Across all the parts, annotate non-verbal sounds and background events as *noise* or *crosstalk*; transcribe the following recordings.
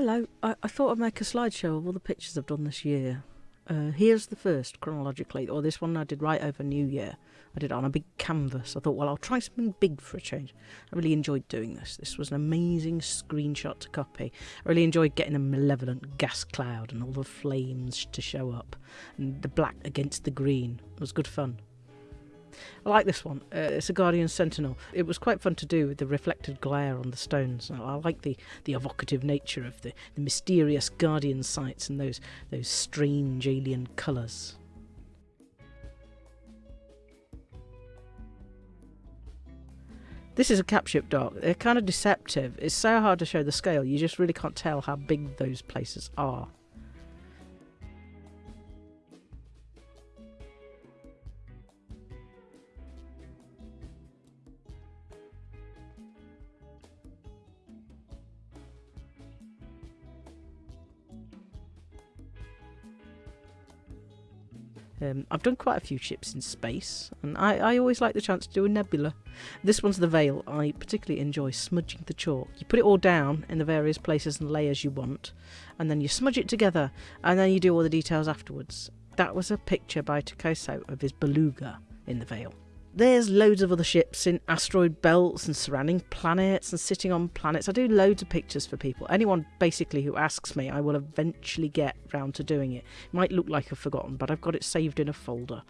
Hello, I, I thought I'd make a slideshow of all the pictures I've done this year. Uh, here's the first chronologically, or this one I did right over New Year. I did it on a big canvas. I thought, well, I'll try something big for a change. I really enjoyed doing this. This was an amazing screenshot to copy. I really enjoyed getting a malevolent gas cloud and all the flames to show up, and the black against the green. It was good fun. I like this one. Uh, it's a Guardian Sentinel. It was quite fun to do with the reflected glare on the stones. I like the, the evocative nature of the, the mysterious Guardian sights and those those strange alien colours. This is a capship dock. They're kind of deceptive. It's so hard to show the scale. You just really can't tell how big those places are. Um, I've done quite a few ships in space, and I, I always like the chance to do a nebula. This one's the Veil. I particularly enjoy smudging the chalk. You put it all down in the various places and layers you want, and then you smudge it together, and then you do all the details afterwards. That was a picture by Takoso of his beluga in the Veil there's loads of other ships in asteroid belts and surrounding planets and sitting on planets. I do loads of pictures for people. Anyone basically who asks me, I will eventually get round to doing it. It might look like I've forgotten, but I've got it saved in a folder.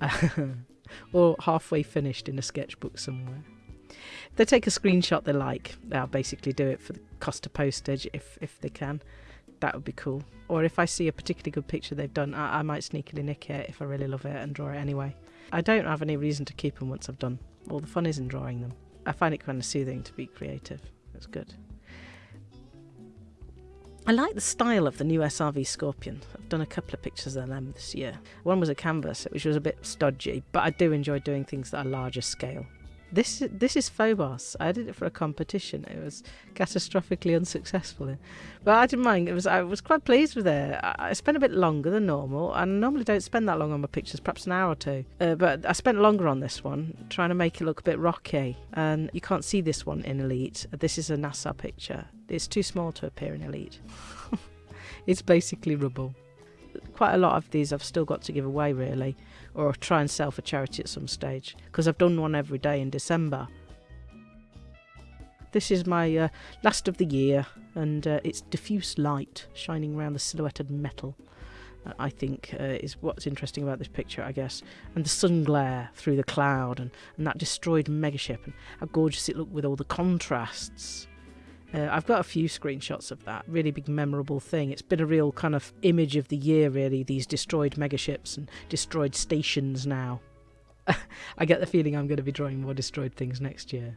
*laughs* or halfway finished in a sketchbook somewhere. They take a screenshot they like, they'll basically do it for the cost of postage if, if they can. That would be cool. Or if I see a particularly good picture they've done, I, I might sneakily nick it if I really love it and draw it anyway. I don't have any reason to keep them once I've done. All the fun is in drawing them. I find it kind of soothing to be creative. It's good. I like the style of the new SRV Scorpion. I've done a couple of pictures of them this year. One was a canvas, which was a bit stodgy, but I do enjoy doing things that are larger scale. This this is Phobos. I did it for a competition. It was catastrophically unsuccessful, but I didn't mind. It was I was quite pleased with it. I, spent a bit longer than normal. I normally don't spend that long on my pictures, perhaps an hour or two. Uh, but I spent longer on this one, trying to make it look a bit rocky. And you can't see this one in Elite. This is a NASA picture. It's too small to appear in Elite. *laughs* it's basically rubble quite a lot of these I've still got to give away really, or try and sell for charity at some stage because I've done one every day in December. This is my uh, last of the year, and uh, it's diffuse light shining around the silhouetted metal. Uh, I think uh, is what's interesting about this picture, I guess, and the sun glare through the cloud, and, and that destroyed megaship, and how gorgeous it looked with all the contrasts. Uh, I've got a few screenshots of that. Really big, memorable thing. It's been a real kind of image of the year, really, these destroyed megaships and destroyed stations now. *laughs* I get the feeling I'm going to be drawing more destroyed things next year.